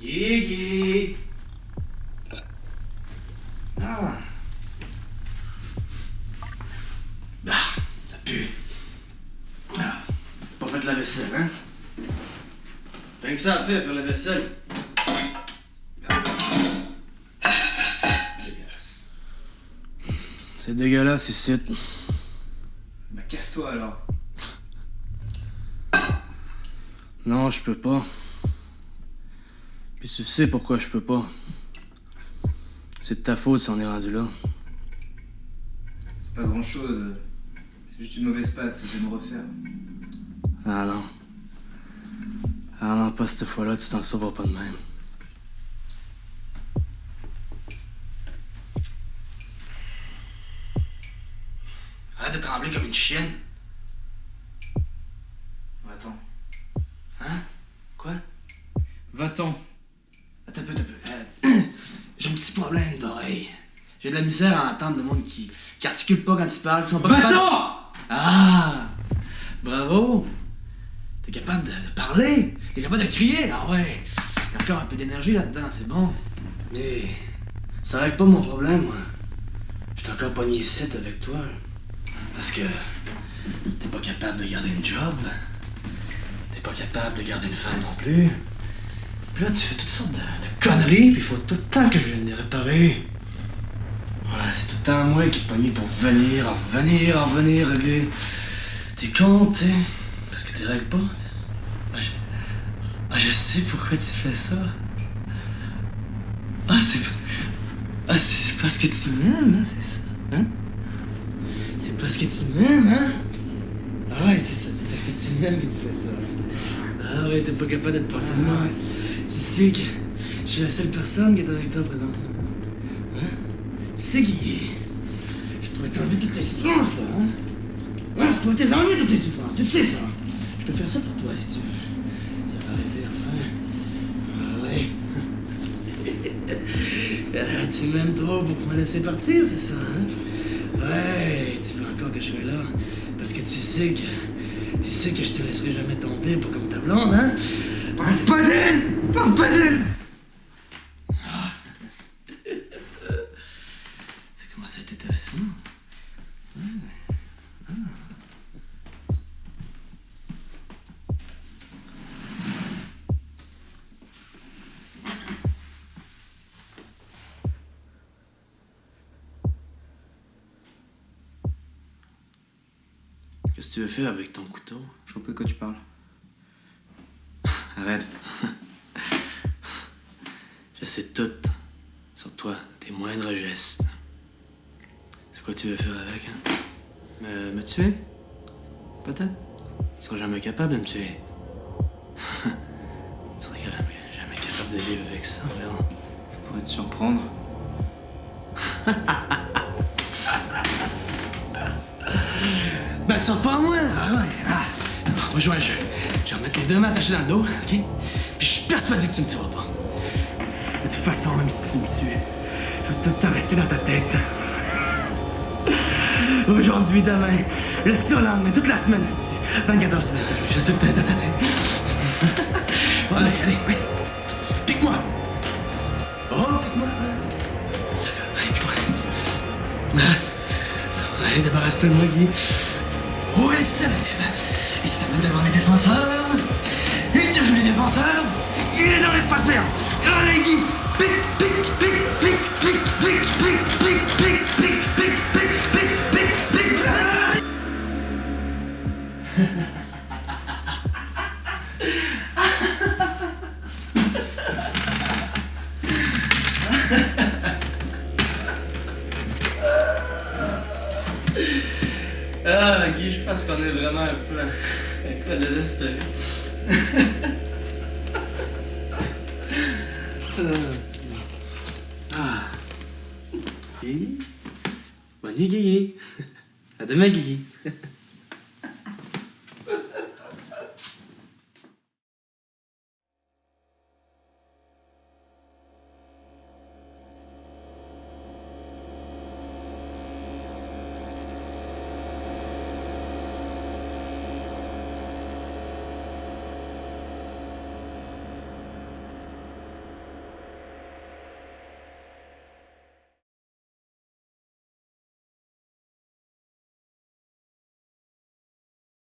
Guigui! Ah! Bah, ça pue. Ah, pas fait de la vaisselle, hein? Rien que ça à faire, faire la vaisselle. Dégueulasse. C'est dégueulasse ici. Bah casse-toi alors. Non, je peux pas. Puis tu sais pourquoi je peux pas. C'est de ta faute si on est rendu là. C'est pas grand chose. C'est juste une mauvaise passe, je vais me refaire. Ah non. Ah non, pas cette fois-là, tu t'en sauveras pas de même. Arrête de trembler comme une chienne. Va-t'en. Hein? Quoi? Va-t'en. Attends un peu, attends un peu. Euh, J'ai un petit problème d'oreille. J'ai de la misère à entendre le monde qui, qui articule pas quand tu parles, qui sont pas capables- Ah! Bravo! T'es capable de, de parler! T'es capable de crier! Ah ouais! Y a encore un peu d'énergie là-dedans, c'est bon. Mais ça règle pas mon problème, moi. J'étais encore pogné ici avec toi. Parce que t'es pas capable de garder une job. T'es pas capable de garder une femme non plus. Là, tu fais toutes sortes de, conneries, puis il faut tout le temps que je vienne les réparer. Voilà, c'est tout le temps moi qui pogne pour venir, en revenir, en revenir, régler tes comptes, tu. Parce que tu règles pas. Ah, je... ah, je sais pourquoi tu fais ça. Ah, c'est. Ah, c'est parce que tu m'aimes, hein, c'est ça. Hein? C'est parce que tu m'aimes, hein? Ah ouais, c'est ça, c'est parce que tu m'aimes que tu fais ça. Ah ouais, t'es pas capable d'être moi. Tu sais que je suis la seule personne qui est avec toi présentement. Hein? Tu sais qui Je pourrais t'enlever toutes tes souffrances, là, hein? Je pourrais t'enlever toutes tes souffrances, tu sais ça. Je peux faire ça pour toi, si tu veux. Ça va arrêter, enfin. Ah ouais. Ah, tu m'aimes trop pour me laisser partir, c'est ça, hein? Ouais, tu veux encore que je sois là? Parce que tu sais que... Tu sais que je te laisserai jamais tomber pour comme ta blonde, hein? C'est ça? Pas d'elle Parle pas d'elle C'est comment ça a été intéressant. Qu'est-ce que tu veux faire avec ton couteau? Je vois pas de quoi tu parles. Arrête. Je sais tout sur toi, tes moindres gestes. C'est quoi tu veux faire avec, hein? Me, me tuer? Peut-être? Tu seras jamais capable de me tuer. tu seras jamais, jamais capable de vivre avec ça, vraiment. Je pourrais te surprendre. Ben, saute pas à moi! Ah ouais! Ah. On va jouer à un jeu. Je vais remettre les deux mains attachées dans le dos, ok? Puis je suis persuadé que tu me tueras pas. De toute façon, même si tu me tues, je vais tout le temps rester dans ta tête. Aujourd'hui, demain, le seul lendemain, toute la semaine, esti. 24 heures sur 24, je vais tout le temps dans ta tête. Allez, allez, oui. Pique-moi! Oh, pique-moi! Allez, pique-moi. Allez, débarrasse-toi de moi, Guy. Oh, il Il met devant les défenseurs. Il touche les défenseurs. Il est dans l'espace payant. Allez, Guy. Pique, pique, pique, pique, pique, pique, pique, pique, pique, pique, pique, pique, pique, pique, pique. Ah, Guy, je pense qu'on est vraiment un peu, désespéré. ah. Bonne nuit, Guigui. À demain, Guigui.